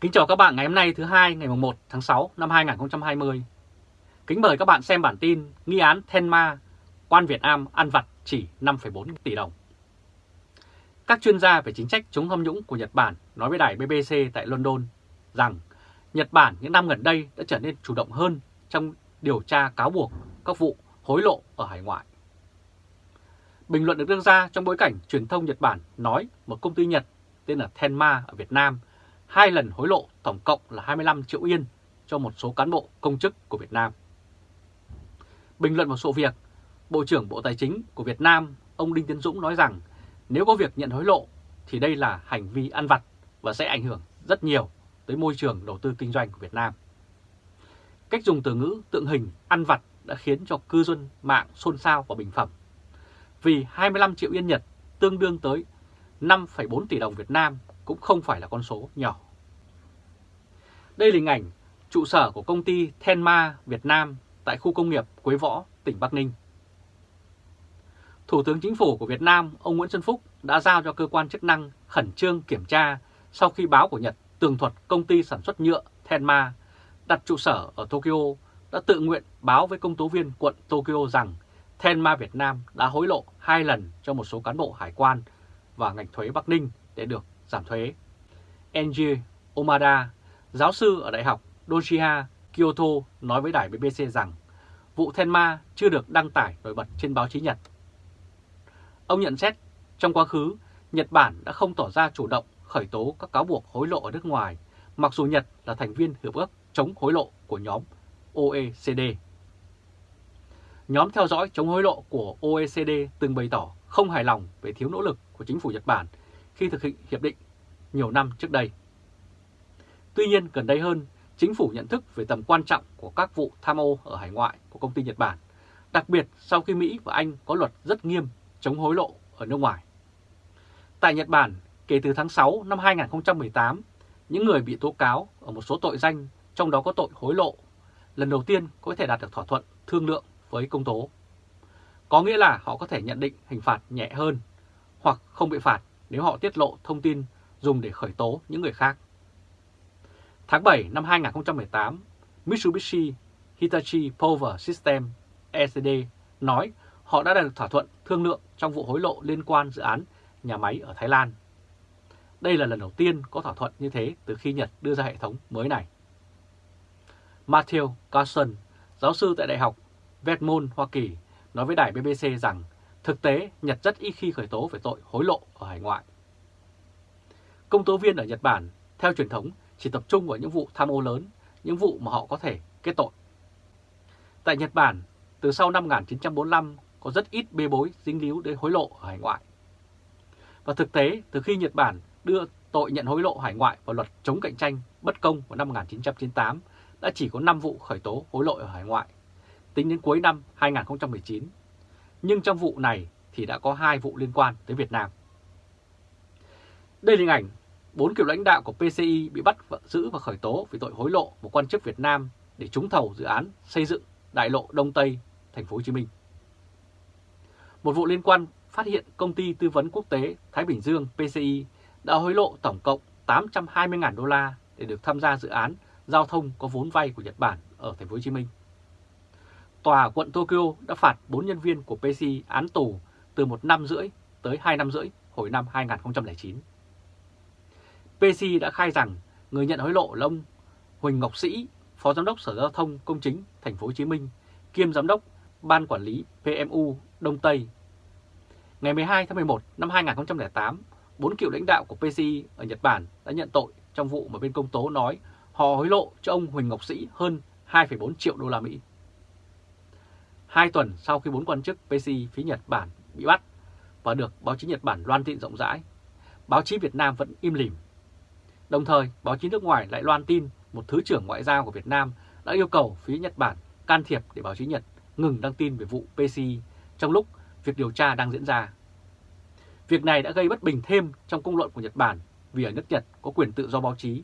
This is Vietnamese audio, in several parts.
Kính chào các bạn ngày hôm nay thứ hai ngày 1 tháng 6 năm 2020. Kính mời các bạn xem bản tin nghi án Tenma, quan Việt Nam ăn vặt chỉ 5,4 tỷ đồng. Các chuyên gia về chính sách chống tham nhũng của Nhật Bản nói với đài BBC tại London rằng Nhật Bản những năm gần đây đã trở nên chủ động hơn trong điều tra cáo buộc các vụ hối lộ ở hải ngoại. Bình luận được đưa ra trong bối cảnh truyền thông Nhật Bản nói một công ty Nhật tên là Tenma ở Việt Nam hai lần hối lộ tổng cộng là 25 triệu yên cho một số cán bộ công chức của Việt Nam. Bình luận một số việc, Bộ trưởng Bộ Tài chính của Việt Nam ông Đinh Tiến Dũng nói rằng nếu có việc nhận hối lộ thì đây là hành vi ăn vặt và sẽ ảnh hưởng rất nhiều tới môi trường đầu tư kinh doanh của Việt Nam. Cách dùng từ ngữ tượng hình ăn vặt đã khiến cho cư dân mạng xôn xao và bình phẩm. Vì 25 triệu yên Nhật tương đương tới 5,4 tỷ đồng Việt Nam cũng không phải là con số nhỏ. Đây là hình ảnh trụ sở của công ty Tenma Việt Nam tại khu công nghiệp Quế Võ, tỉnh Bắc Ninh. Thủ tướng Chính phủ của Việt Nam, ông Nguyễn Xuân Phúc đã giao cho cơ quan chức năng khẩn trương kiểm tra sau khi báo của Nhật tường thuật công ty sản xuất nhựa Tenma đặt trụ sở ở Tokyo đã tự nguyện báo với công tố viên quận Tokyo rằng Tenma Việt Nam đã hối lộ hai lần cho một số cán bộ hải quan và ngành thuế Bắc Ninh để được giảm thuế. Enji Omada, giáo sư ở Đại học Doshiha, Kyoto nói với đài BBC rằng vụ Tenma chưa được đăng tải nổi bật trên báo chí Nhật. Ông nhận xét trong quá khứ, Nhật Bản đã không tỏ ra chủ động khởi tố các cáo buộc hối lộ ở nước ngoài, mặc dù Nhật là thành viên hiệp ước chống hối lộ của nhóm OECD. Nhóm theo dõi chống hối lộ của OECD từng bày tỏ không hài lòng về thiếu nỗ lực của chính phủ Nhật Bản khi thực hiện hiệp định nhiều năm trước đây. Tuy nhiên, gần đây hơn, chính phủ nhận thức về tầm quan trọng của các vụ tham ô ở hải ngoại của công ty Nhật Bản, đặc biệt sau khi Mỹ và Anh có luật rất nghiêm chống hối lộ ở nước ngoài. Tại Nhật Bản, kể từ tháng 6 năm 2018, những người bị tố cáo ở một số tội danh, trong đó có tội hối lộ, lần đầu tiên có thể đạt được thỏa thuận thương lượng với công tố. Có nghĩa là họ có thể nhận định hình phạt nhẹ hơn hoặc không bị phạt nếu họ tiết lộ thông tin dùng để khởi tố những người khác. Tháng 7 năm 2018, Mitsubishi Hitachi Power System ECD nói họ đã đạt được thỏa thuận thương lượng trong vụ hối lộ liên quan dự án nhà máy ở Thái Lan. Đây là lần đầu tiên có thỏa thuận như thế từ khi Nhật đưa ra hệ thống mới này. Matthew Carson, giáo sư tại Đại học Vermont, Hoa Kỳ, nói với đài BBC rằng thực tế Nhật rất ít khi khởi tố về tội hối lộ ở hải ngoại. Công tố viên ở Nhật Bản, theo truyền thống, chỉ tập trung vào những vụ tham ô lớn, những vụ mà họ có thể kết tội. Tại Nhật Bản, từ sau năm 1945 có rất ít bê bối dính líu đến hối lộ ở hải ngoại. Và thực tế, từ khi Nhật Bản đưa tội nhận hối lộ hải ngoại vào luật chống cạnh tranh bất công vào năm 1998, đã chỉ có 5 vụ khởi tố hối lộ ở hải ngoại, tính đến cuối năm 2019. Nhưng trong vụ này thì đã có hai vụ liên quan tới Việt Nam. Đây là hình ảnh bốn cựu lãnh đạo của PCI bị bắt và giữ và khởi tố vì tội hối lộ một quan chức Việt Nam để trúng thầu dự án xây dựng đại lộ Đông Tây, thành phố Hồ Chí Minh. Một vụ liên quan phát hiện công ty tư vấn quốc tế Thái Bình Dương PCI đã hối lộ tổng cộng 820.000 đô la để được tham gia dự án giao thông có vốn vay của Nhật Bản ở thành phố Hồ Chí Minh. Tòa quận Tokyo đã phạt 4 nhân viên của PCI án tù từ một năm rưỡi tới 2 năm rưỡi hồi năm 2009. PC đã khai rằng người nhận hối lộ là ông Huỳnh Ngọc Sĩ, Phó Giám đốc Sở Giao thông Công chính Thành phố Hồ Chí Minh, kiêm Giám đốc Ban Quản lý PMU Đông Tây. Ngày 12 tháng 11 năm 2008, bốn cựu lãnh đạo của PCI ở Nhật Bản đã nhận tội trong vụ mà bên công tố nói họ hối lộ cho ông Huỳnh Ngọc Sĩ hơn 2,4 triệu đô la Mỹ. Hai tuần sau khi bốn quan chức PCI phía Nhật Bản bị bắt và được báo chí Nhật Bản loan tin rộng rãi, báo chí Việt Nam vẫn im lìm Đồng thời, báo chí nước ngoài lại loan tin một Thứ trưởng Ngoại giao của Việt Nam đã yêu cầu phía Nhật Bản can thiệp để báo chí Nhật ngừng đăng tin về vụ PCI trong lúc việc điều tra đang diễn ra. Việc này đã gây bất bình thêm trong công luận của Nhật Bản vì ở nước Nhật có quyền tự do báo chí.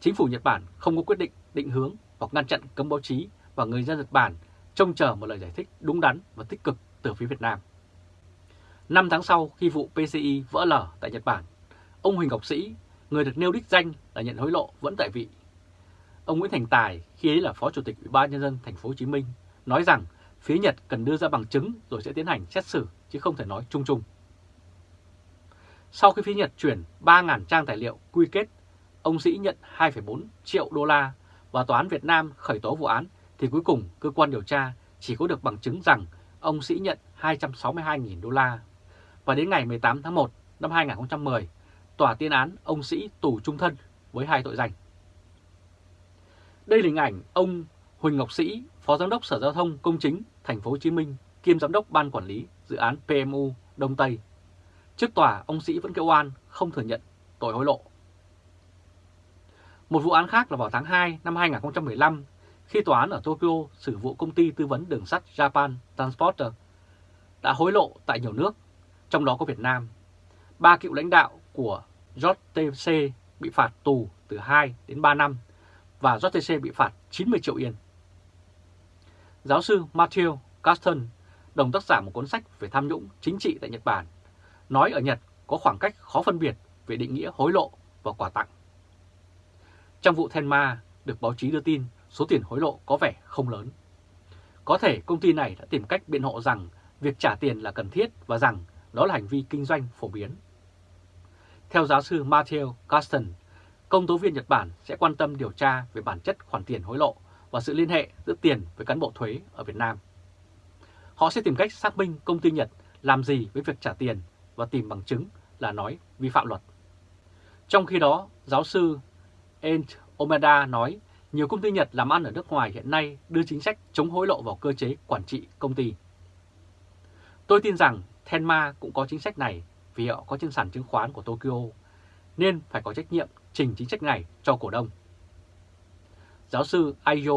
Chính phủ Nhật Bản không có quyết định định hướng hoặc ngăn chặn cấm báo chí và người dân Nhật Bản trông chờ một lời giải thích đúng đắn và tích cực từ phía Việt Nam. Năm tháng sau khi vụ PCI vỡ lở tại Nhật Bản, ông Huỳnh Ngọc Sĩ người được nêu đích danh là nhận hối lộ vẫn tại vị. Ông Nguyễn Thành Tài, khi ấy là Phó Chủ tịch Ủy ban nhân dân thành phố Hồ Chí Minh, nói rằng phía Nhật cần đưa ra bằng chứng rồi sẽ tiến hành xét xử chứ không thể nói chung chung. Sau khi phía Nhật chuyển 3.000 trang tài liệu quy kết, ông Sĩ nhận 2,4 triệu đô la và Tòa án Việt Nam khởi tố vụ án thì cuối cùng cơ quan điều tra chỉ có được bằng chứng rằng ông Sĩ nhận 262.000 đô la. Và đến ngày 18 tháng 1 năm 2010, tòa tuyên án ông Sĩ tù trung thân với hai tội danh. Đây là hình ảnh ông Huỳnh Ngọc Sĩ, Phó Giám đốc Sở Giao thông Công chính Thành phố Hồ Chí Minh, kiêm Giám đốc Ban Quản lý Dự án PMU Đông Tây. Trước tòa, ông Sĩ vẫn kêu oan không thừa nhận tội hối lộ. Một vụ án khác là vào tháng 2 năm 2015, khi tòa án ở Tokyo xử vụ công ty tư vấn đường sắt Japan Transporter đã hối lộ tại nhiều nước, trong đó có Việt Nam. Ba cựu lãnh đạo của JTC bị phạt tù từ 2 đến 3 năm và JTC bị phạt 90 triệu yên. Giáo sư Matthew Carsten, đồng tác giả một cuốn sách về tham nhũng chính trị tại Nhật Bản, nói ở Nhật có khoảng cách khó phân biệt về định nghĩa hối lộ và quà tặng. Trong vụ Tenma được báo chí đưa tin số tiền hối lộ có vẻ không lớn. Có thể công ty này đã tìm cách biện hộ rằng việc trả tiền là cần thiết và rằng đó là hành vi kinh doanh phổ biến. Theo giáo sư Matthew Caston, công tố viên Nhật Bản sẽ quan tâm điều tra về bản chất khoản tiền hối lộ và sự liên hệ giữa tiền với cán bộ thuế ở Việt Nam. Họ sẽ tìm cách xác minh công ty Nhật làm gì với việc trả tiền và tìm bằng chứng là nói vi phạm luật. Trong khi đó, giáo sư Ent Omeda nói nhiều công ty Nhật làm ăn ở nước ngoài hiện nay đưa chính sách chống hối lộ vào cơ chế quản trị công ty. Tôi tin rằng Tenma cũng có chính sách này vì họ có trên sàn chứng khoán của Tokyo, nên phải có trách nhiệm trình chính sách này cho cổ đông. Giáo sư Aiyo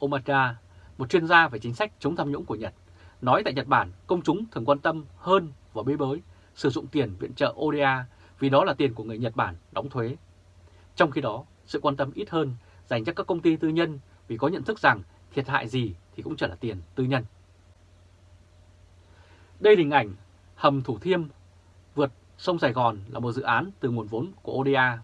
Omada, một chuyên gia về chính sách chống tham nhũng của Nhật, nói tại Nhật Bản công chúng thường quan tâm hơn và bê bới sử dụng tiền viện trợ ODA vì đó là tiền của người Nhật Bản đóng thuế. Trong khi đó, sự quan tâm ít hơn dành cho các công ty tư nhân vì có nhận thức rằng thiệt hại gì thì cũng chỉ là tiền tư nhân. Đây là hình ảnh hầm Thủ Thiêm sông Sài Gòn là một dự án từ nguồn vốn của ODA.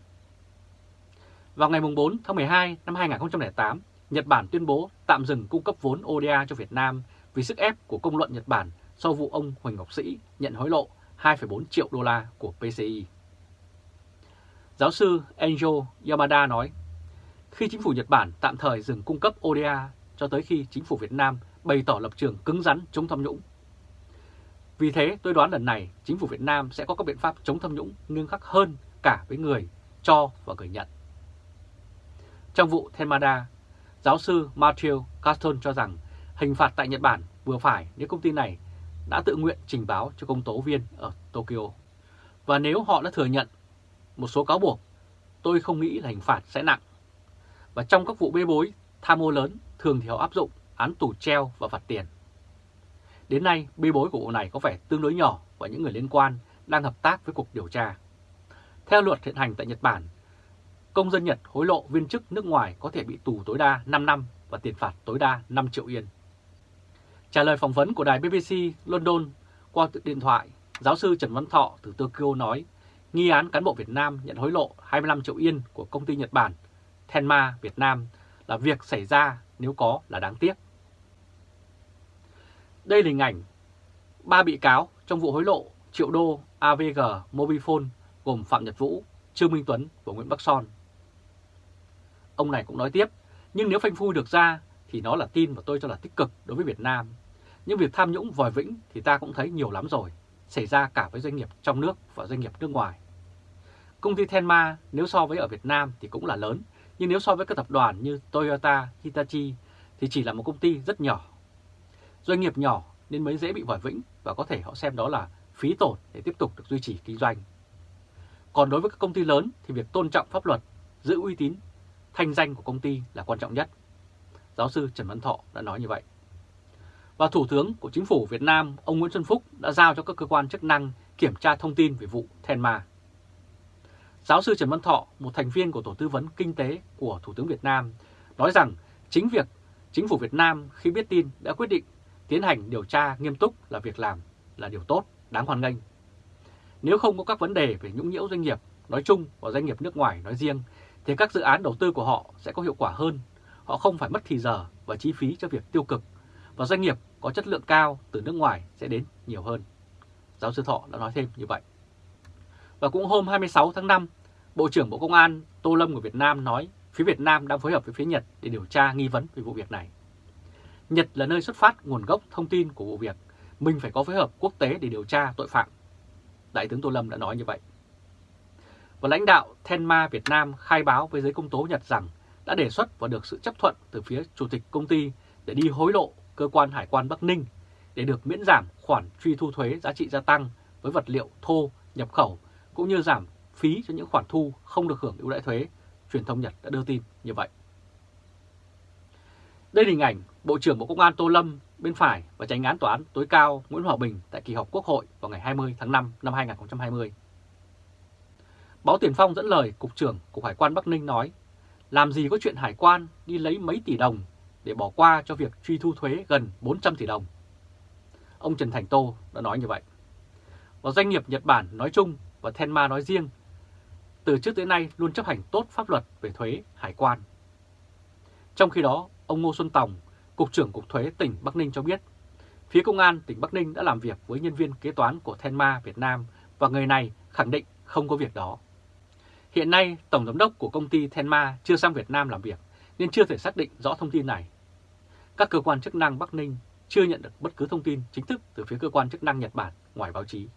Vào ngày 4 tháng 12 năm 2008, Nhật Bản tuyên bố tạm dừng cung cấp vốn ODA cho Việt Nam vì sức ép của công luận Nhật Bản sau vụ ông Huỳnh Ngọc Sĩ nhận hối lộ 2,4 triệu đô la của PCI. Giáo sư Enjo Yamada nói, khi chính phủ Nhật Bản tạm thời dừng cung cấp ODA cho tới khi chính phủ Việt Nam bày tỏ lập trường cứng rắn chống tham nhũng. Vì thế tôi đoán lần này chính phủ Việt Nam sẽ có các biện pháp chống tham nhũng nghiêm khắc hơn cả với người cho và người nhận. Trong vụ Tenmada, giáo sư Matthew Caston cho rằng hình phạt tại Nhật Bản vừa phải nếu công ty này đã tự nguyện trình báo cho công tố viên ở Tokyo. Và nếu họ đã thừa nhận một số cáo buộc, tôi không nghĩ là hình phạt sẽ nặng. Và trong các vụ bê bối, tham ô lớn, thường thì họ áp dụng án tù treo và phạt tiền. Đến nay, bê bối của vụ này có vẻ tương đối nhỏ và những người liên quan đang hợp tác với cuộc điều tra. Theo luật hiện hành tại Nhật Bản, công dân Nhật hối lộ viên chức nước ngoài có thể bị tù tối đa 5 năm và tiền phạt tối đa 5 triệu yên. Trả lời phỏng vấn của đài BBC London qua điện thoại, giáo sư Trần Văn Thọ từ Tokyo nói nghi án cán bộ Việt Nam nhận hối lộ 25 triệu yên của công ty Nhật Bản Tenma Việt Nam là việc xảy ra nếu có là đáng tiếc. Đây là hình ảnh ba bị cáo trong vụ hối lộ triệu đô AVG Mobifone gồm Phạm Nhật Vũ, Trương Minh Tuấn và Nguyễn Bắc Son. Ông này cũng nói tiếp, nhưng nếu phanh phui được ra thì nó là tin mà tôi cho là tích cực đối với Việt Nam. Nhưng việc tham nhũng vòi vĩnh thì ta cũng thấy nhiều lắm rồi, xảy ra cả với doanh nghiệp trong nước và doanh nghiệp nước ngoài. Công ty Tenma nếu so với ở Việt Nam thì cũng là lớn, nhưng nếu so với các tập đoàn như Toyota, Hitachi thì chỉ là một công ty rất nhỏ. Doanh nghiệp nhỏ nên mới dễ bị vòi vĩnh và có thể họ xem đó là phí tổn để tiếp tục được duy trì kinh doanh. Còn đối với các công ty lớn thì việc tôn trọng pháp luật, giữ uy tín, thanh danh của công ty là quan trọng nhất. Giáo sư Trần Văn Thọ đã nói như vậy. Và Thủ tướng của Chính phủ Việt Nam, ông Nguyễn Xuân Phúc đã giao cho các cơ quan chức năng kiểm tra thông tin về vụ Tenma. Giáo sư Trần Văn Thọ, một thành viên của Tổ tư vấn Kinh tế của Thủ tướng Việt Nam, nói rằng chính việc Chính phủ Việt Nam khi biết tin đã quyết định tiến hành điều tra nghiêm túc là việc làm là điều tốt, đáng hoan nghênh. Nếu không có các vấn đề về nhũng nhiễu doanh nghiệp nói chung và doanh nghiệp nước ngoài nói riêng thì các dự án đầu tư của họ sẽ có hiệu quả hơn. Họ không phải mất thì giờ và chi phí cho việc tiêu cực và doanh nghiệp có chất lượng cao từ nước ngoài sẽ đến nhiều hơn. Giáo sư Thọ đã nói thêm như vậy. Và cũng hôm 26 tháng 5, Bộ trưởng Bộ Công an Tô Lâm của Việt Nam nói phía Việt Nam đang phối hợp với phía Nhật để điều tra nghi vấn về vụ việc này. Nhật là nơi xuất phát nguồn gốc thông tin của vụ việc, mình phải có phối hợp quốc tế để điều tra tội phạm. Đại tướng Tô Lâm đã nói như vậy. Và lãnh đạo Tenma Việt Nam khai báo với giới công tố Nhật rằng đã đề xuất và được sự chấp thuận từ phía chủ tịch công ty để đi hối lộ cơ quan hải quan Bắc Ninh để được miễn giảm khoản truy thu thuế giá trị gia tăng với vật liệu thô nhập khẩu cũng như giảm phí cho những khoản thu không được hưởng ưu đãi thuế, truyền thông Nhật đã đưa tin như vậy. Đây là hình ảnh Bộ trưởng Bộ Công an Tô Lâm bên phải và tránh án tòa án tối cao Nguyễn Hòa Bình tại kỳ họp Quốc hội vào ngày 20 tháng 5 năm 2020. Báo Tiền Phong dẫn lời Cục trưởng Cục Hải quan Bắc Ninh nói, làm gì có chuyện hải quan đi lấy mấy tỷ đồng để bỏ qua cho việc truy thu thuế gần 400 tỷ đồng. Ông Trần Thành Tô đã nói như vậy. Và doanh nghiệp Nhật Bản nói chung và Tenma nói riêng, từ trước tới nay luôn chấp hành tốt pháp luật về thuế hải quan. Trong khi đó, ông Ngô Xuân Tòng, Cục trưởng Cục Thuế tỉnh Bắc Ninh cho biết, phía Công an tỉnh Bắc Ninh đã làm việc với nhân viên kế toán của Tenma Việt Nam và người này khẳng định không có việc đó. Hiện nay, Tổng Giám đốc của công ty Tenma chưa sang Việt Nam làm việc nên chưa thể xác định rõ thông tin này. Các cơ quan chức năng Bắc Ninh chưa nhận được bất cứ thông tin chính thức từ phía cơ quan chức năng Nhật Bản ngoài báo chí.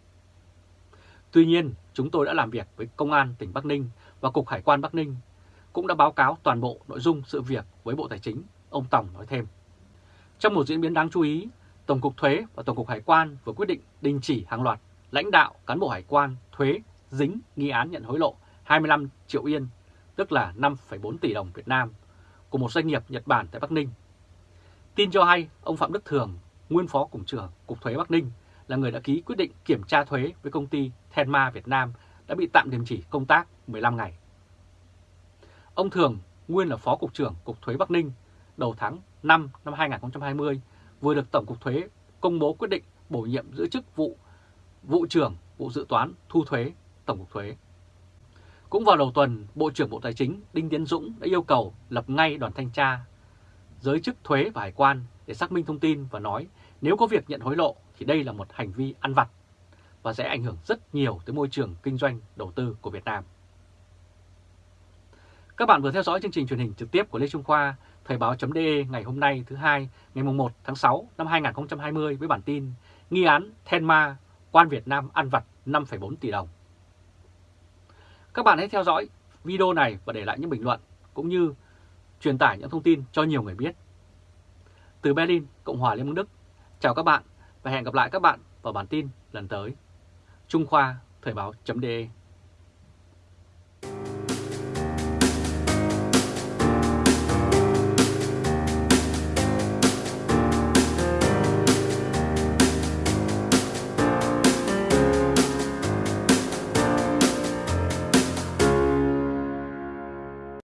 Tuy nhiên, chúng tôi đã làm việc với Công an tỉnh Bắc Ninh và Cục Hải quan Bắc Ninh, cũng đã báo cáo toàn bộ nội dung sự việc với Bộ Tài chính, ông Tổng nói thêm. Trong một diễn biến đáng chú ý, Tổng cục Thuế và Tổng cục Hải quan vừa quyết định đình chỉ hàng loạt lãnh đạo cán bộ hải quan thuế dính nghi án nhận hối lộ 25 triệu yên, tức là 5,4 tỷ đồng Việt Nam, của một doanh nghiệp Nhật Bản tại Bắc Ninh. Tin cho hay, ông Phạm Đức Thường, nguyên phó cục trưởng Cục Thuế Bắc Ninh, là người đã ký quyết định kiểm tra thuế với công ty Tenma Việt Nam đã bị tạm đình chỉ công tác 15 ngày. Ông Thường, nguyên là Phó Cục trưởng Cục Thuế Bắc Ninh, đầu tháng 5 năm 2020, vừa được Tổng cục Thuế công bố quyết định bổ nhiệm giữ chức vụ vụ trưởng vụ dự toán thu thuế Tổng cục Thuế. Cũng vào đầu tuần, Bộ trưởng Bộ Tài chính Đinh Tiến Dũng đã yêu cầu lập ngay đoàn thanh tra giới chức thuế và hải quan để xác minh thông tin và nói nếu có việc nhận hối lộ thì đây là một hành vi ăn vặt và sẽ ảnh hưởng rất nhiều tới môi trường kinh doanh đầu tư của Việt Nam. Các bạn vừa theo dõi chương trình truyền hình trực tiếp của Lê Trung Khoa, Thời báo.de ngày hôm nay thứ hai ngày 1 tháng 6 năm 2020 với bản tin Nghi án Tenma, quan Việt Nam ăn vặt 5,4 tỷ đồng. Các bạn hãy theo dõi video này và để lại những bình luận cũng như truyền tải những thông tin cho nhiều người biết. Từ Berlin, Cộng hòa Liên bang Đức, chào các bạn và hẹn gặp lại các bạn vào bản tin lần tới. Trung Khoa Thời báo.de